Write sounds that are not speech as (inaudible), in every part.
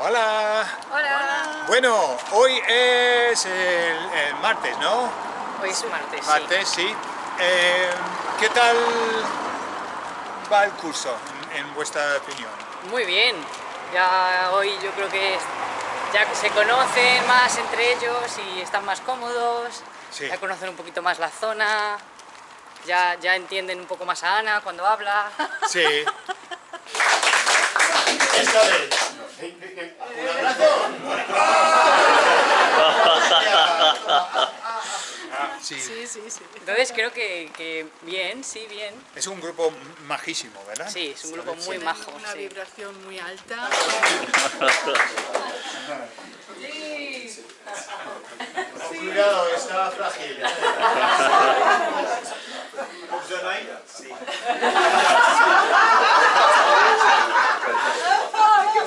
Hola. Hola. Bueno, hoy es el, el martes, ¿no? Hoy es martes. Martes, sí. Eh, ¿Qué tal va el curso, en, en vuestra opinión? Muy bien. Ya hoy yo creo que ya se conocen más entre ellos y están más cómodos. Sí. Ya conocen un poquito más la zona. Ya, ya entienden un poco más a Ana cuando habla. Sí. (laughs) Esta vez. Un abrazo. Sí. Sí, sí, sí. Entonces creo que, que bien, sí, bien. Es un grupo majísimo, ¿verdad? Sí, es un grupo muy majo. Una sí. vibración muy alta. Cuidado, está frágil. Sí.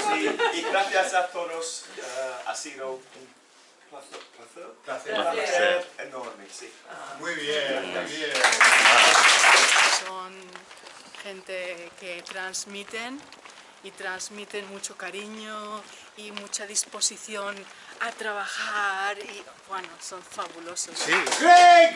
Sí, y gracias a todos, eh, ha sido un placer, placer, Placer. Muy bien, muy bien. Son gente que transmiten y transmiten mucho cariño y mucha disposición a trabajar y bueno, son fabulosos. Sí. Greg.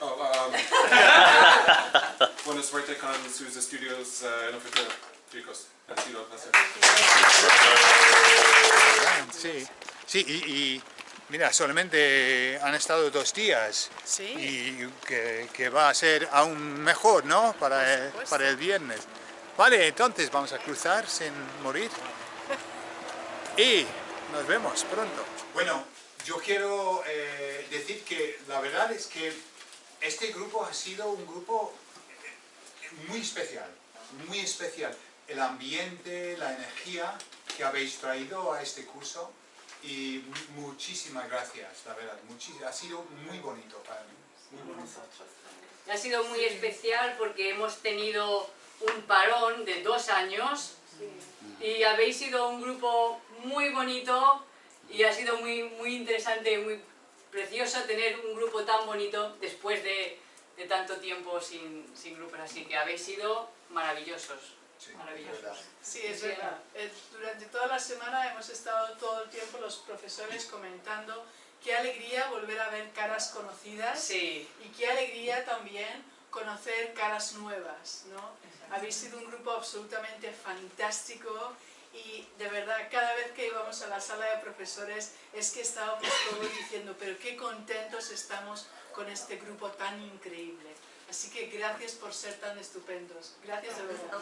Oh, um, (laughs) buena suerte con sus estudios eh, en el futuro, chicos. Ha sido un placer. Sí, sí, y, y mira, solamente han estado dos días Sí. y que, que va a ser aún mejor, ¿no? Para el, supuesto. para el viernes. Vale, entonces vamos a cruzar sin morir y nos vemos pronto. Bueno, yo quiero eh, decir que la verdad es que este grupo ha sido un grupo eh, muy especial, muy especial. El ambiente, la energía que habéis traído a este curso y mu- muchísimas gracias, la verdad, muchis- ha sido muy bonito para mí. Muy bonito. Ha sido muy especial porque hemos tenido un parón de dos años y habéis sido un grupo muy bonito y ha sido muy, muy interesante, muy precioso tener un grupo tan bonito después de, de tanto tiempo sin, sin grupos así, que habéis sido maravillosos, Sí, maravillosos. verdad. Sí, es verdad. Eh, Durante toda la semana hemos estado todo el tiempo los profesores comentando qué alegría volver a ver caras conocidas Sí, y qué alegría también conocer caras nuevas, ¿no? Habéis sido un grupo absolutamente fantástico y de verdad cada vez que íbamos a la sala de profesores es que estábamos todos diciendo pero qué contentos estamos con este grupo tan increíble. Así que gracias por ser tan estupendos. Gracias de verdad.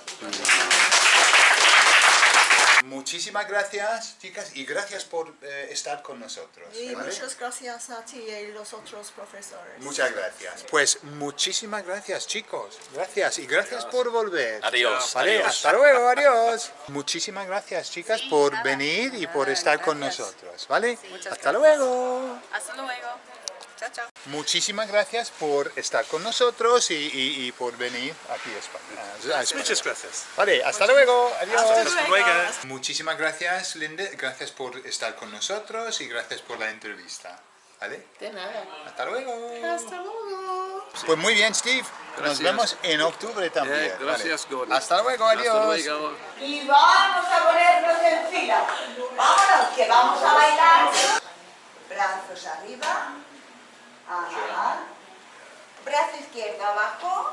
Muchísimas gracias, chicas, y gracias por eh, estar con nosotros. Y ¿vale? muchas gracias a ti y los otros profesores. Muchas gracias. Pues muchísimas gracias, chicos. Gracias y gracias por volver. Adiós, Vale, adiós. hasta luego, adiós. Muchísimas gracias, chicas, por venir y por estar con nosotros, ¿vale? Hasta luego. Hasta luego. Chao, chao. Muchísimas gracias por estar con nosotros y, y- y por venir aquí a España. a España. Muchas gracias. Vale, hasta luego. Adiós. Hasta luego. Muchísimas gracias, Linde. Gracias por estar con nosotros y gracias por la entrevista. ¿Vale? De nada. Hasta luego. Hasta luego. Pues muy bien, Steve. Nos Gracias. vemos en octubre también. Eh, gracias, Vale. Gordon. Hasta luego, adiós. Hasta luego. Y vamos a ponernos en fila. Vámonos, que vamos a bailar. Brazos arriba. Brazo izquierdo abajo.